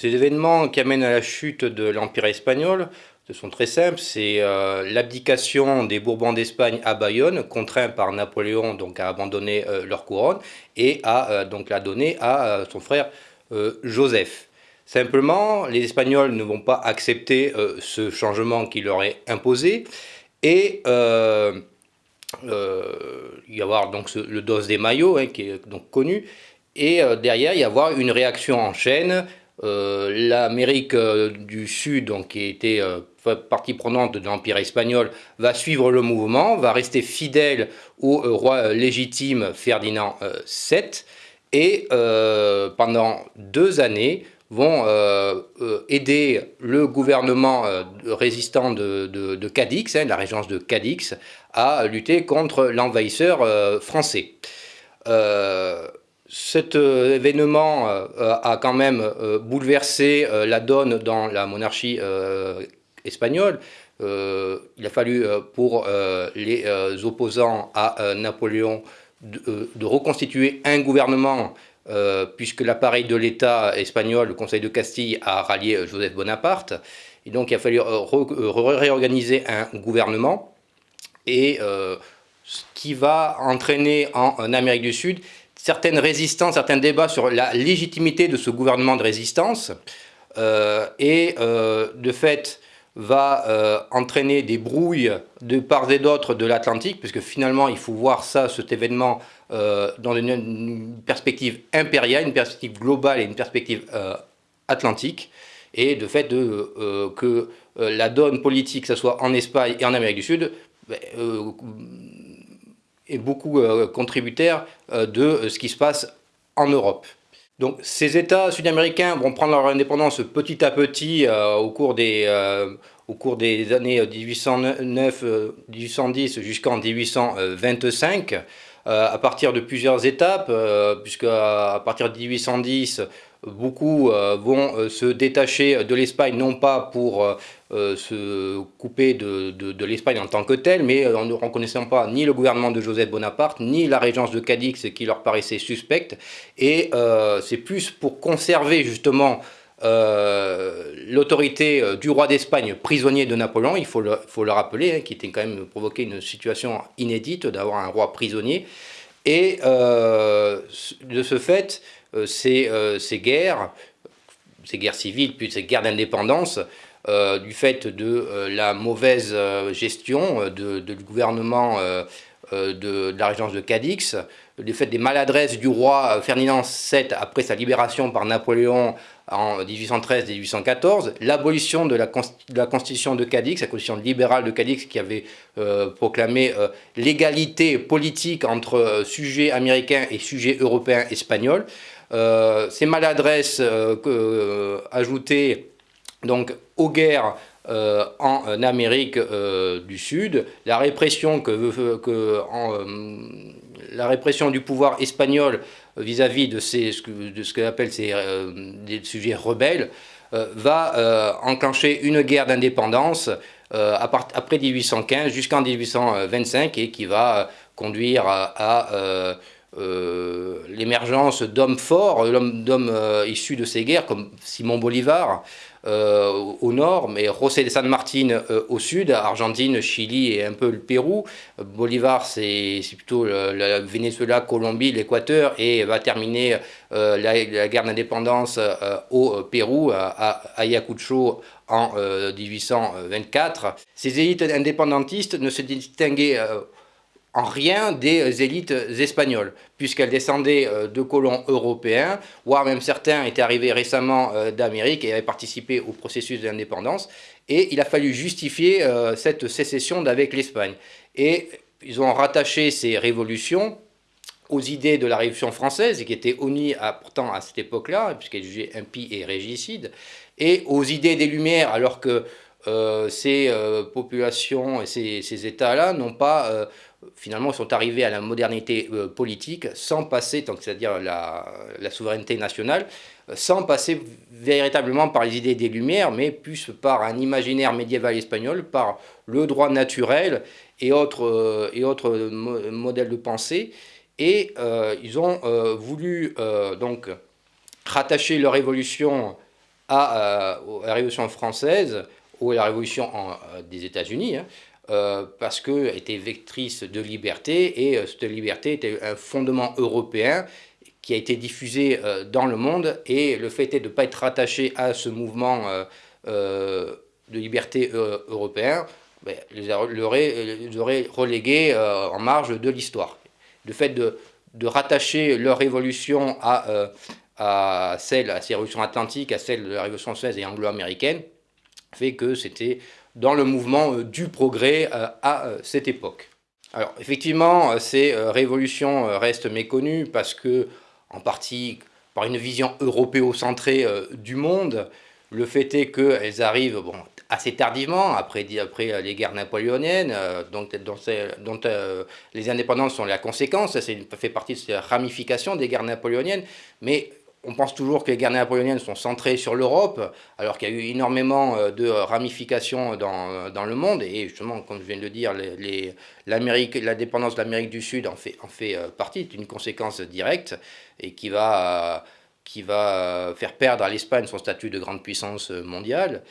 Ces événements qui amènent à la chute de l'Empire espagnol sont très simples, c'est euh, l'abdication des Bourbons d'Espagne à Bayonne, contraint par Napoléon donc, à abandonner euh, leur couronne et à euh, donc, la donner à son frère Joseph. Simplement, les Espagnols ne vont pas accepter ce changement qui leur est imposé et il y avoir donc le dos des maillots hein, qui est donc connu et derrière il y avoir une réaction en chaîne L'Amérique euh, du Sud, donc, qui était euh, partie prenante de l'Empire espagnol, va suivre le mouvement, va rester fidèle au roi légitime Ferdinand VII, et pendant deux années vont aider le gouvernement résistant de, Cadix, hein, la régence de Cadix, à lutter contre l'envahisseur français cet euh, événement euh, a quand même euh, bouleversé la donne dans la monarchie espagnole. il a fallu pour les opposants à Napoléon de, reconstituer un gouvernement puisque l'appareil de l'État espagnol, le Conseil de Castille, a rallié Joseph Bonaparte. Et donc il a fallu réorganiser un gouvernement et ce qui va entraîner en Amérique du Sud certaines résistances, certains débats sur la légitimité de ce gouvernement de résistance, euh, et euh, de fait va euh, entraîner des brouilles de part et d'autre de l'Atlantique, puisque finalement il faut voir ça, cet événement, dans une, perspective impériale, une perspective globale et une perspective atlantique, et de fait de, que la donne politique, que ce soit en Espagne et en Amérique du Sud, ben, est beaucoup euh, contributaire euh, de ce qui se passe en Europe. Donc ces États sud-américains vont prendre leur indépendance petit à petit euh, au, cours des, au cours des années 1809-1810 jusqu'en 1825, à partir de plusieurs étapes, puisque à partir de 1810, Beaucoup euh, vont euh, se détacher de l'Espagne, non pas pour euh, se couper de, l'Espagne en tant que telle, mais en ne reconnaissant pas ni le gouvernement de Joseph Bonaparte, ni la régence de Cadix qui leur paraissait suspecte. Et c'est plus pour conserver justement l'autorité du roi d'Espagne, prisonnier de Napoléon, il faut le, rappeler, hein, qui était quand même provoqué une situation inédite d'avoir un roi prisonnier. Et de ce fait, euh, euh, ces, guerres, ces guerres civiles, puis ces guerres d'indépendance, euh, du fait de la mauvaise gestion de, du gouvernement de, la régence de Cadix, du fait des maladresses du roi Ferdinand VII après sa libération par Napoléon en 1813-1814, l'abolition de, la constitution de Cadix, la constitution libérale de Cadix qui avait proclamé l'égalité politique entre sujets américains et sujets européens espagnols, euh, ces maladresses euh, euh, ajoutées donc, aux guerres en Amérique du Sud, la répression, que la répression du pouvoir espagnol vis-à-vis de, ces, de ce qu'on appelle ces, des sujets rebelles, va enclencher une guerre d'indépendance après 1815 jusqu'en 1825 et qui va conduire à euh, l'émergence d'hommes forts, d'hommes euh, issus de ces guerres, comme Simon Bolivar euh, au nord, mais José de San Martin au sud, Argentine, Chili et un peu le Pérou. Bolivar, c'est plutôt le, Venezuela, Colombie, l'Équateur, et va terminer la, guerre d'indépendance au Pérou, à, Ayacucho, en 1824. Ces élites indépendantistes ne se distinguaient en rien des élites espagnoles, puisqu'elles descendaient euh, de colons européens, voire même certains étaient arrivés récemment euh, d'Amérique et avaient participé au processus d'indépendance, et il a fallu justifier euh, cette sécession d'avec l'Espagne. Et ils ont rattaché ces révolutions aux idées de la Révolution française, qui était honnie pourtant à cette époque-là, puisqu'elle jugeait impie et régicide, et aux idées des Lumières, alors que ces populations et ces États-là n'ont pas finalement sont arrivés à la modernité euh, politique sans passer, c'est-à-dire la, souveraineté nationale, euh, sans passer véritablement par les idées des Lumières, mais plus par un imaginaire médiéval espagnol, par le droit naturel et autres, euh, et autres modèles de pensée. Et ils ont voulu donc rattacher leur évolution à, la Révolution française ou à la Révolution des États-Unis, hein, parce qu'elle était vectrice de liberté, et cette liberté était un fondement européen qui a été diffusé dans le monde, et le fait est de ne pas être rattaché à ce mouvement de liberté européen, ben, les, aurait, relégués en marge de l'histoire. Le fait de, rattacher leur révolution à, à celle, à ces révolutions atlantiques, à celle de la révolution française et anglo-américaine, fait que c'était dans le mouvement euh, du progrès euh, à euh, cette époque. Alors effectivement, ces révolutions restent méconnues parce que, en partie par une vision européocentrée du monde, le fait est qu'elles arrivent bon, assez tardivement, après, après les guerres napoléoniennes, dont, dont, les indépendances sont la conséquence, ça fait partie de cette ramification des guerres napoléoniennes, mais on pense toujours que les guerres napoléoniennes sont centrées sur l'Europe, alors qu'il y a eu énormément euh, de ramifications dans, le monde, et justement, comme je viens de le dire, la dépendance de l'Amérique du Sud en fait, en fait euh, partie, c'est une conséquence directe, et qui va, qui va faire perdre à l'Espagne son statut de grande puissance mondiale.